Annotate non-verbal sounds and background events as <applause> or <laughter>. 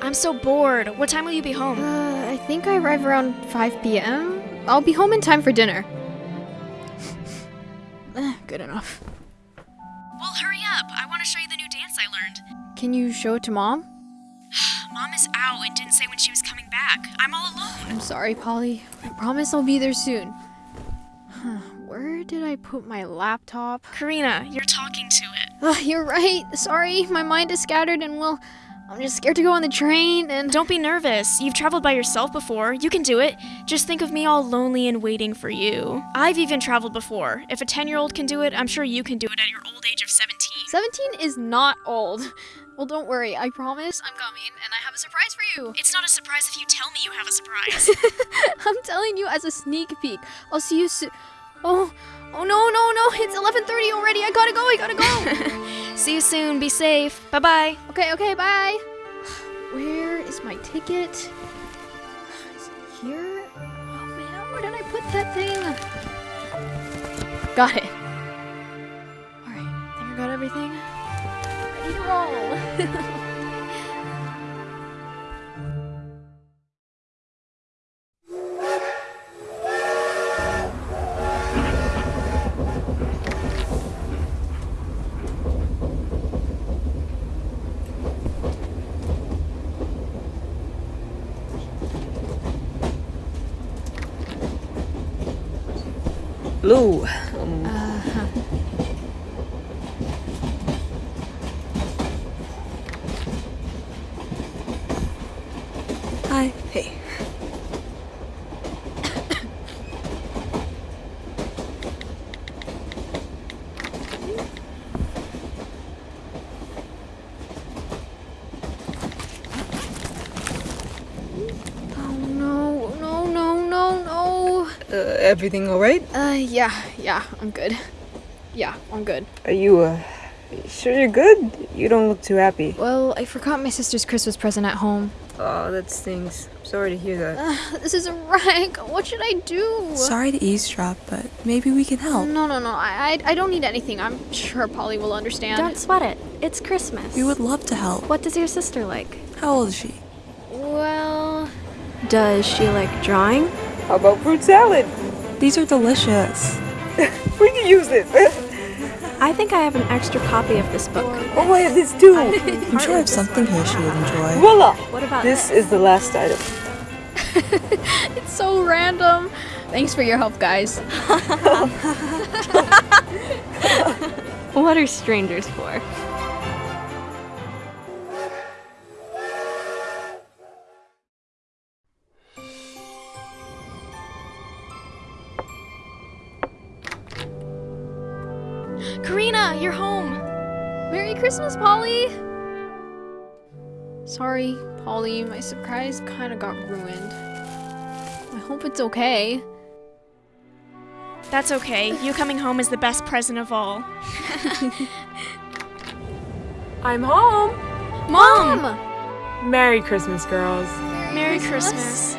I'm so bored. What time will you be home? Uh, I think I arrive around 5 p.m. I'll be home in time for dinner. <laughs> Eh, Good enough. Well, hurry up. I want to show you the new dance I learned. Can you show it to mom? <sighs> Mom is out and didn't say when she was coming back. I'm all alone. I'm sorry, Polly. I promise I'll be there soon. Huh, Where did I put my laptop? Karina, you're talking to it. Ugh, you're right. Sorry, my mind is scattered and well, I'm just scared to go on the train and Don't be nervous. You've traveled by yourself before. You can do it. Just think of me all lonely and waiting for you. I've even traveled before. If a 10 year old can do it, I'm sure you can do it at your old age of 17. 17 is not old. Well, don't worry. I promise I'm coming and I have a surprise for you. It's not a surprise if you tell me you have a surprise. <laughs> I'm telling you as a sneak peek. I'll see you soon. Oh, oh no, no, no! It's 11:30 already. I gotta go. I gotta go. <laughs> See you soon. Be safe. Bye bye. okay, okay, bye. <sighs> Where is my ticket? Is it here? Oh man, where did I put that thing? Got it. All right, think I got everything. Ready to roll. <laughs> Lou, uh-huh. hi. Hey. oh no, no, no, no, no. Uh, everything all right? Uh, yeah, yeah, I'm good. Yeah, I'm good. Are you, uh, sure you're good? You don't look too happy. Well, I forgot my sister's Christmas present at home. Oh, that stings. Sorry to hear that. Uh, this is a wreck. What should I do? Sorry to eavesdrop, but maybe we can help. No, no, no. I, I, I don't need anything. I'm sure Polly will understand. Don't sweat it. It's Christmas. We would love to help. What does your sister like? How old is she? Well, Does she like drawing? How about fruit salad? These are delicious. <laughs> We can use this. <laughs> I think I have an extra copy of this book. oh, I have this too. I'm <laughs> sure I have something here she would enjoy. Voila! What about This is the last item. it's so random. Thanks for your help, guys. What are strangers for? Karina, you're home. Merry Christmas, Polly. Sorry, Polly. My surprise kind of got ruined. I hope it's okay. That's okay. You coming home is the best present of all. <laughs> I'm home. Mom! Merry Christmas, girls. Merry Christmas.